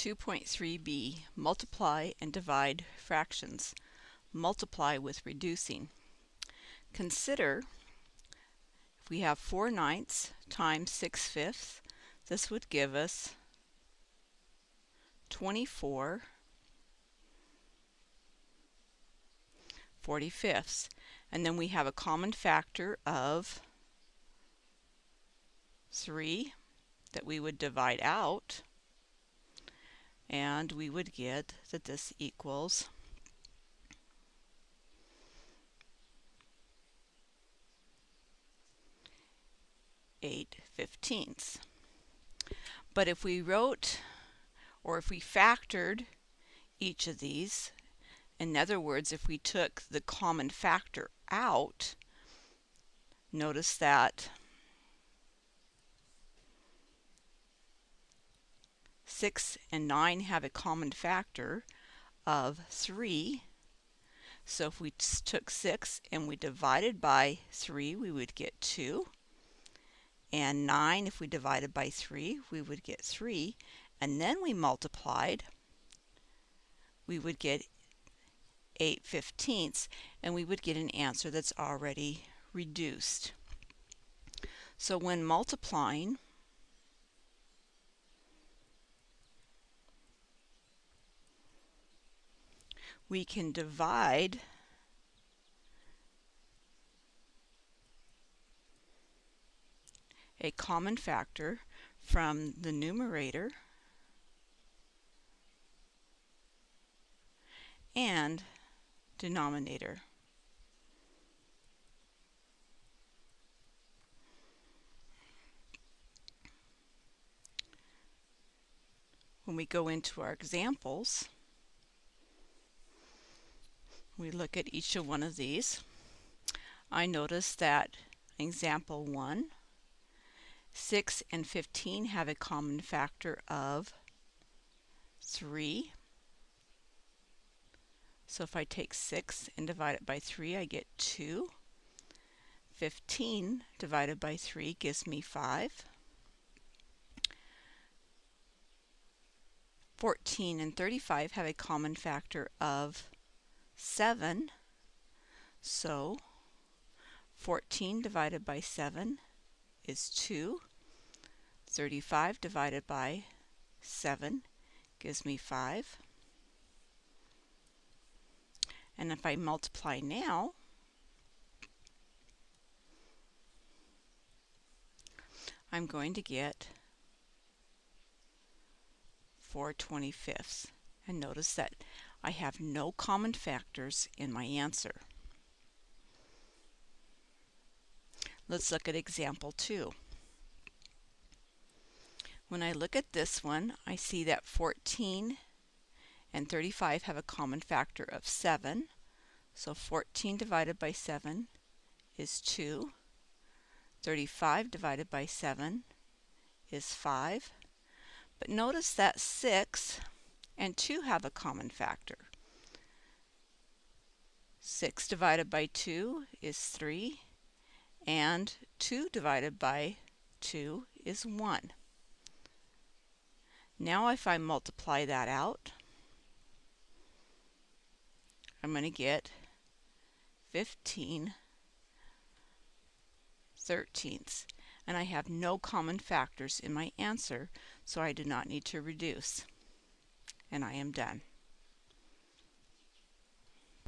2.3b, multiply and divide fractions. Multiply with reducing. Consider if we have 4 ninths times 6 fifths, this would give us 24 45ths. And then we have a common factor of 3 that we would divide out and we would get that this equals eight fifteenths. But if we wrote or if we factored each of these, in other words, if we took the common factor out, notice that 6 and 9 have a common factor of 3. So if we took 6 and we divided by 3, we would get 2. And 9, if we divided by 3, we would get 3. And then we multiplied, we would get 8 fifteenths, and we would get an answer that's already reduced. So when multiplying, we can divide a common factor from the numerator and denominator. When we go into our examples, we look at each of one of these, I notice that example 1, 6 and 15 have a common factor of 3. So if I take 6 and divide it by 3, I get 2. 15 divided by 3 gives me 5. 14 and 35 have a common factor of 7. So 14 divided by 7 is 2. 35 divided by 7 gives me 5. And if I multiply now, I'm going to get 4 25ths. And notice that I have no common factors in my answer. Let's look at example 2. When I look at this one, I see that 14 and 35 have a common factor of 7. So 14 divided by 7 is 2. 35 divided by 7 is 5. But notice that 6 and 2 have a common factor. 6 divided by 2 is 3, and 2 divided by 2 is 1. Now if I multiply that out, I'm going to get 15 thirteenths. And I have no common factors in my answer, so I do not need to reduce and I am done.